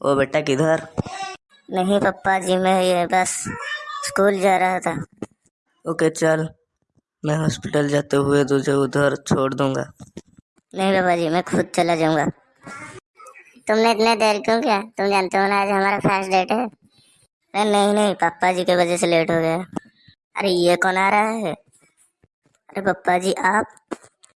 ओ बेटा किधर? नहीं पप्पा जी मैं ये बस स्कूल जा रहा था। ओके चल। मैं हॉस्पिटल जाते हुए तुझे उधर छोड़ दूँगा। नहीं पापा जी मैं खुद चला जाऊँगा। तुमने इतने देर क्यों किया? तुम जानते हो ना आज हमारा फ़र्स्ट डेट है। अरे नहीं नहीं पापा जी की वजह से लेट हो गया। अरे ये कौन आ रहा है? अरे पप्पा जी आप?